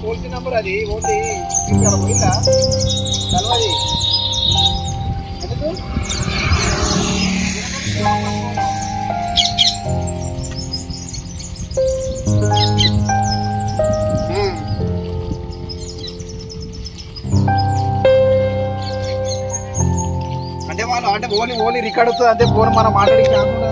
నీకు నంబర్ అది ఓన్లీ ఇక్కడ పోయిందా? కలవది ఎందుకు? అంటే వాళ్ళు అంటే ఓన్లీ ఓన్లీ రికార్డ్ వస్తుంది అంతే ఫోన్ మనం మాట్లాడి కాకుండా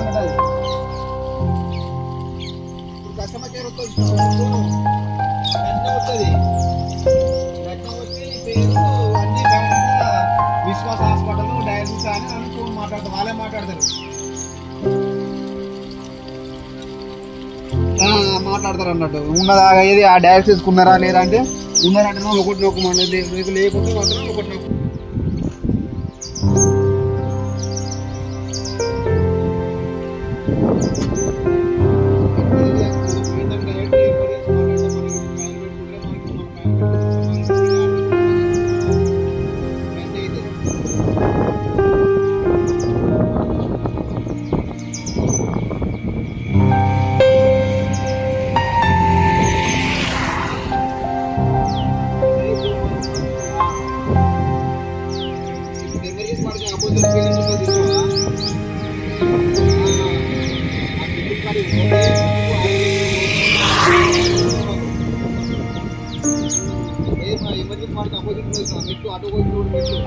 మాట్లాడతారు అన్నట్టు ఉన్నదా ఏది ఆ డయాలసిస్ ఉన్నారా లేదా అంటే ఉన్నారంటే ఒకటి నొక్కమండి లేకుంటే మాత్రం ఒకటి నొక్కు এমএলএ পার্ক অপোজিট রয়েছে আমি একটু আটো করে রোড মেট্রো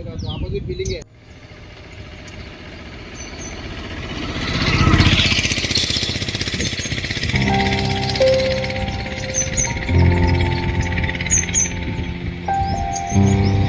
जगह तो अपोजिट बिल्डिंग है Mm-hmm.